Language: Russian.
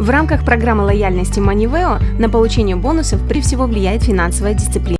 В рамках программы лояльности MoneyVeo на получение бонусов при всего влияет финансовая дисциплина.